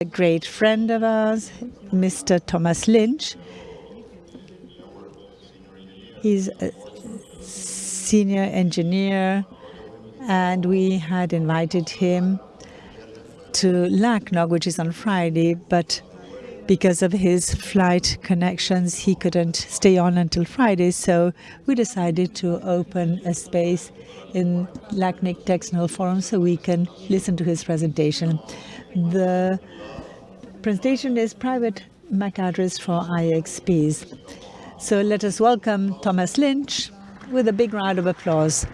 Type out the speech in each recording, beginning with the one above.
a great friend of ours, Mr. Thomas Lynch. He's a senior engineer, and we had invited him to LACNOG, which is on Friday, but because of his flight connections, he couldn't stay on until Friday, so we decided to open a space in LACNIC Techno Forum so we can listen to his presentation. The presentation is private MAC address for IXPs. So let us welcome Thomas Lynch with a big round of applause.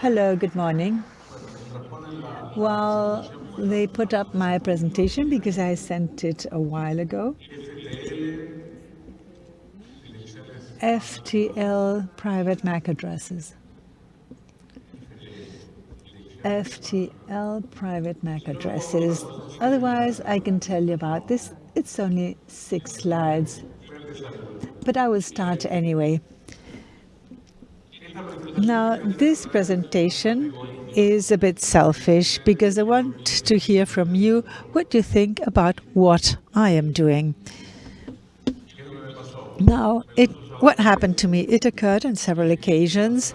Hello, good morning. Well, they put up my presentation because I sent it a while ago. FTL private MAC addresses. FTL private MAC addresses. Otherwise, I can tell you about this. It's only six slides, but I will start anyway. Now, this presentation is a bit selfish because I want to hear from you what you think about what I am doing. Now, it what happened to me? It occurred on several occasions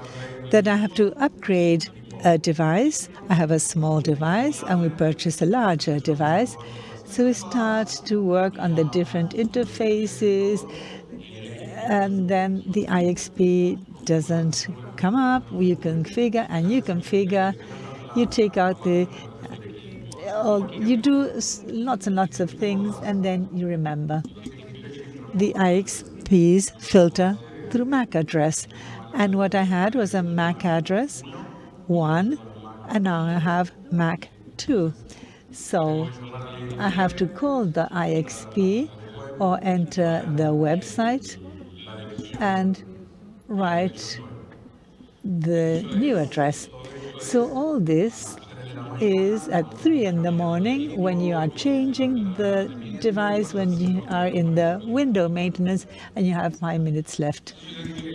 that I have to upgrade a device. I have a small device and we purchase a larger device. So we start to work on the different interfaces and then the IXP doesn't come up, you configure and you configure, you take out the, oh, you do lots and lots of things and then you remember. The IXPs filter through MAC address. And what I had was a MAC address, one, and now I have MAC two. So I have to call the IXP or enter the website and write the new address. So all this is at 3 in the morning when you are changing the device, when you are in the window maintenance and you have five minutes left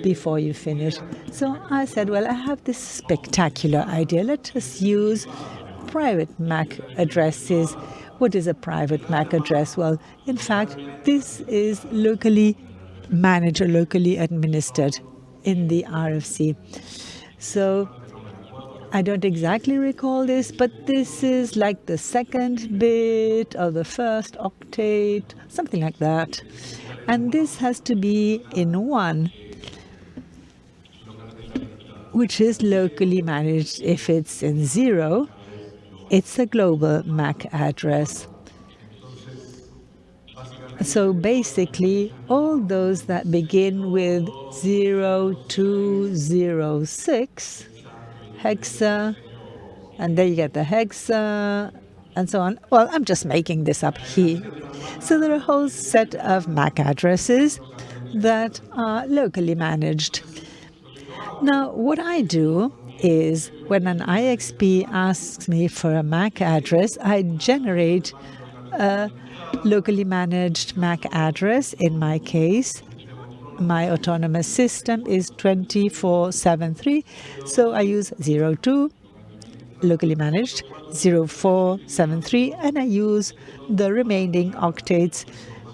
before you finish. So I said, well, I have this spectacular idea. Let us use private MAC addresses. What is a private MAC address? Well, in fact, this is locally managed or locally administered in the RFC. So I don't exactly recall this, but this is like the second bit of the first octet, something like that. And this has to be in one, which is locally managed. If it's in zero, it's a global MAC address. So basically, all those that begin with 0206 hexa, and then you get the hexa, and so on. Well, I'm just making this up here. So there are a whole set of MAC addresses that are locally managed. Now, what I do is when an IXP asks me for a MAC address, I generate a locally managed MAC address. In my case, my autonomous system is 2473, so I use 02 locally managed 0473 and I use the remaining octets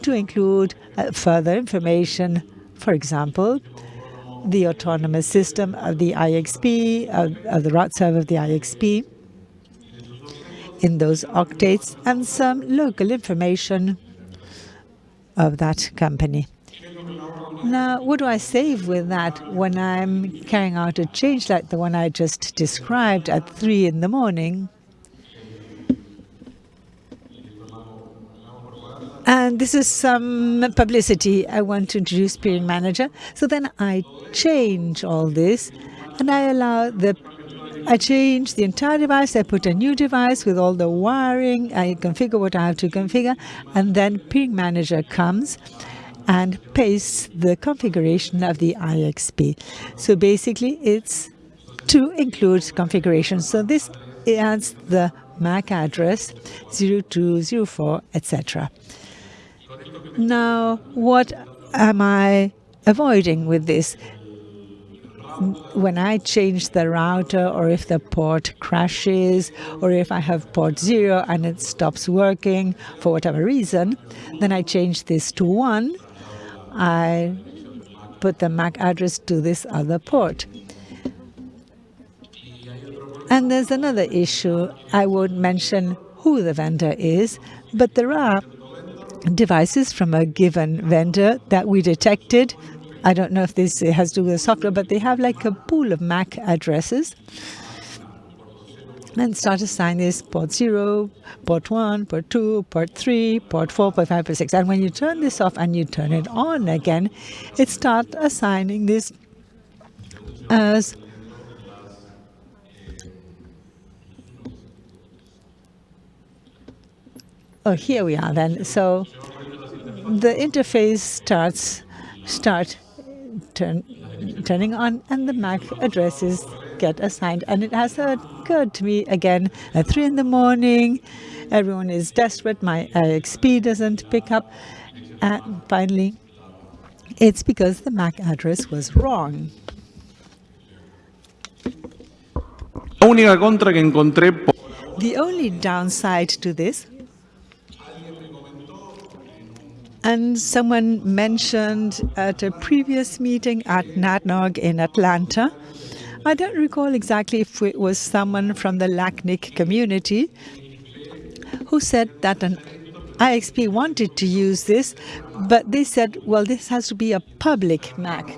to include uh, further information, for example, the autonomous system of the IXP, of, of the route server of the IXP, in those octets and some local information of that company. Now, what do I save with that when I'm carrying out a change like the one I just described at 3 in the morning? And this is some publicity. I want to introduce Peering Manager. So then I change all this and I allow the I change the entire device, I put a new device with all the wiring, I configure what I have to configure, and then Peering Manager comes and pastes the configuration of the IXP. So basically it's to include configuration. So this adds the MAC address 0204, etc. Now, what am I avoiding with this? When I change the router or if the port crashes or if I have port zero and it stops working for whatever reason, then I change this to one. I put the MAC address to this other port. And there's another issue. I won't mention who the vendor is, but there are devices from a given vendor that we detected I don't know if this has to do with software, but they have like a pool of MAC addresses and start assigning this port 0, port 1, port 2, port 3, port 4, port 5, port 6. And when you turn this off and you turn it on again, it starts assigning this as Oh, here we are then. So the interface starts start turn, turning on and the MAC addresses get assigned. And it has occurred to me again at 3 in the morning, everyone is desperate, my IXP doesn't pick up. And finally, it's because the MAC address was wrong. The only downside to this And someone mentioned at a previous meeting at NANOG in Atlanta, I don't recall exactly if it was someone from the LACNIC community who said that an IXP wanted to use this, but they said, well, this has to be a public MAC.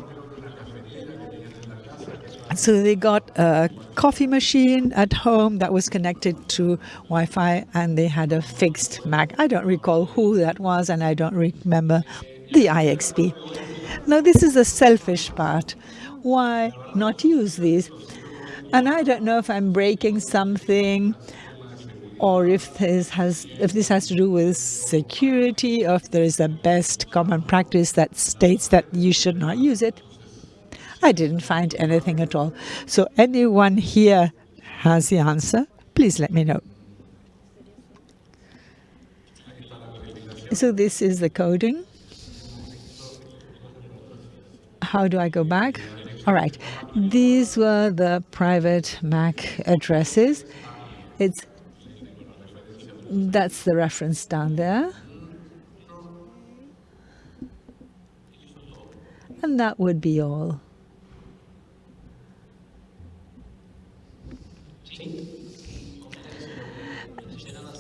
So they got a coffee machine at home that was connected to Wi-Fi and they had a fixed Mac. I don't recall who that was and I don't remember the IXP. Now this is the selfish part. Why not use these? And I don't know if I'm breaking something or if this has if this has to do with security or if there is a best common practice that states that you should not use it. I didn't find anything at all. So anyone here has the answer, please let me know. So this is the coding. How do I go back? All right. These were the private MAC addresses. It's that's the reference down there. And that would be all.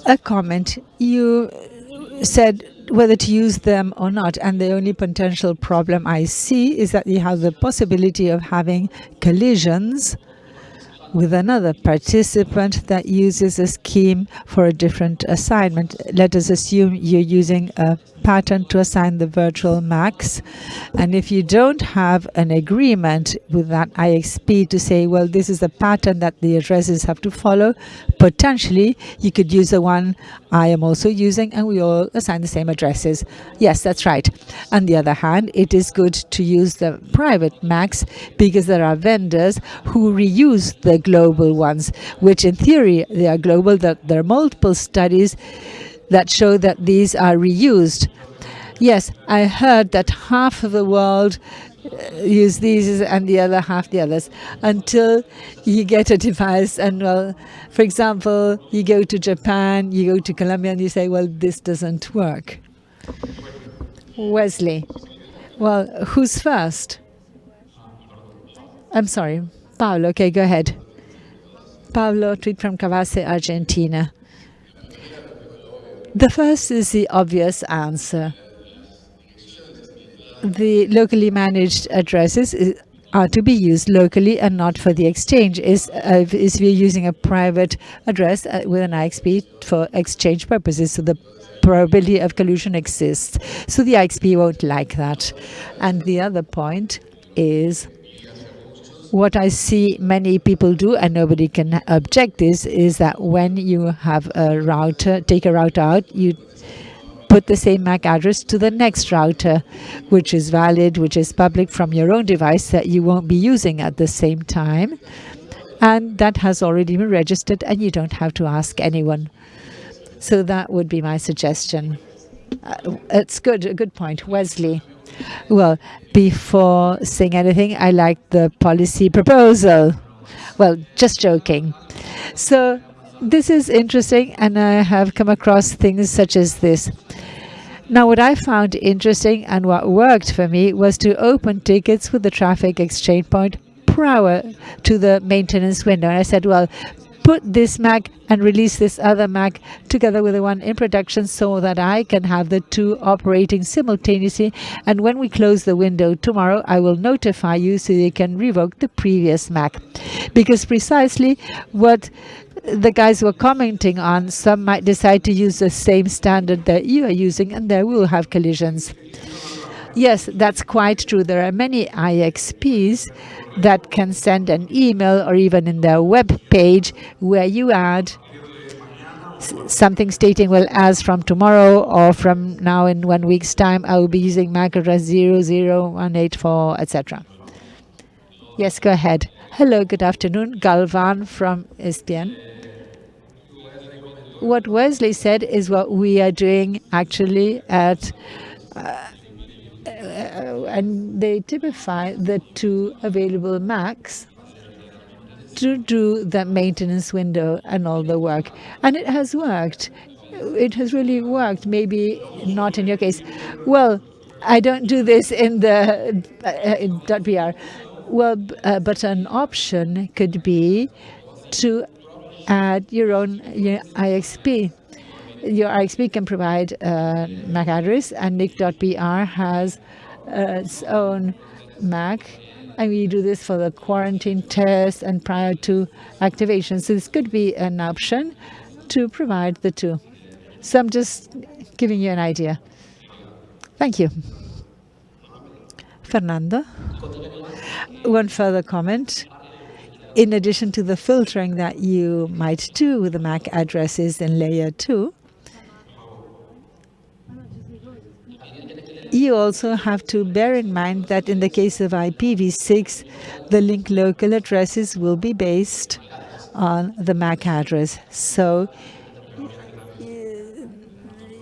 A comment. You said whether to use them or not, and the only potential problem I see is that you have the possibility of having collisions with another participant that uses a scheme for a different assignment. Let us assume you're using a pattern to assign the virtual MACs. And if you don't have an agreement with that IXP to say, well, this is the pattern that the addresses have to follow, potentially you could use the one I am also using and we all assign the same addresses. Yes, that's right. On the other hand, it is good to use the private MACs because there are vendors who reuse the global ones, which in theory they are global, that there are multiple studies that show that these are reused. Yes, I heard that half of the world uh, use these and the other half the others until you get a device and well for example you go to Japan you go to Colombia and you say well this doesn't work. Wesley well who's first? I'm sorry Paulo okay go ahead. Paulo tweet from CABASE Argentina the first is the obvious answer. The locally managed addresses are to be used locally and not for the exchange. Is uh, we're using a private address uh, with an IXP for exchange purposes, so the probability of collusion exists. So the IXP won't like that. And the other point is what I see many people do, and nobody can object this, is that when you have a router, take a router out, you put the same MAC address to the next router, which is valid, which is public from your own device that you won't be using at the same time. And that has already been registered and you don't have to ask anyone. So that would be my suggestion. Uh, it's good, a good point. Wesley. Well, before saying anything, I like the policy proposal. Well, just joking. So this is interesting, and I have come across things such as this. Now, what I found interesting and what worked for me was to open tickets with the traffic exchange point prior to the maintenance window. And I said, well, put this Mac and release this other Mac together with the one in production so that I can have the two operating simultaneously. And when we close the window tomorrow, I will notify you so you can revoke the previous Mac. Because precisely what the guys were commenting on, some might decide to use the same standard that you are using, and there will have collisions. Yes, that's quite true. There are many IXPs that can send an email or even in their web page where you add something stating, well, as from tomorrow or from now in one week's time, I will be using MAC address 00184, etc. Yes, go ahead. Hello, good afternoon. Galvan from ESPN. What Wesley said is what we are doing actually at uh, and they typify the two available Macs to do the maintenance window and all the work. And it has worked. It has really worked. Maybe not in your case. Well, I don't do this in the uh, in .br. Well, uh, but an option could be to add your own your IXP your IXP can provide a MAC address, and NIC.br has uh, Uh, its own MAC. And we do this for the quarantine test and prior to activation. So this could be an option to provide the two. So I'm just giving you an idea. Thank you. Fernando. One further comment. In addition to the filtering that you might do with the MAC addresses in layer 2, you also have to bear in mind that in the case of IPv6, the link local addresses will be based on the MAC address. So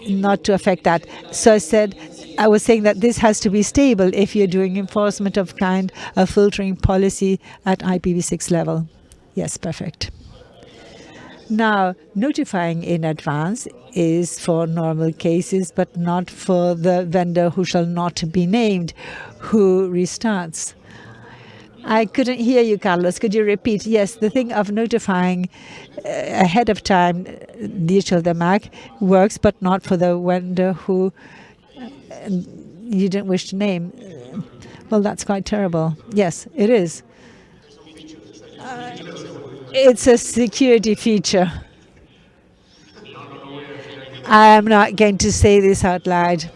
not to affect that. So I said, I was saying that this has to be stable if you're doing enforcement of kind of filtering policy at IPv6 level. Yes, perfect. Now, notifying in advance is for normal cases, but not for the vendor who shall not be named, who restarts. I couldn't hear you, Carlos. Could you repeat? Yes, the thing of notifying uh, ahead of time the issue of the MAC works, but not for the vendor who uh, you didn't wish to name. Well, that's quite terrible. Yes, it is. Uh, it's a security feature. I'm not going to say this out loud.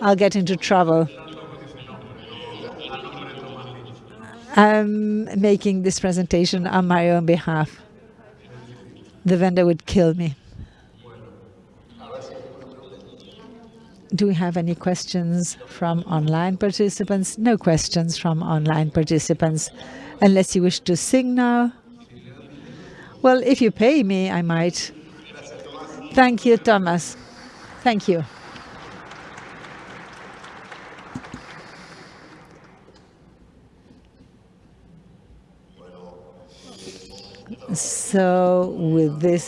I'll get into trouble. I'm making this presentation on my own behalf. The vendor would kill me. Do we have any questions from online participants? No questions from online participants, unless you wish to sing now. Well, if you pay me, I might. Thank you, Thomas. Thank you. So with this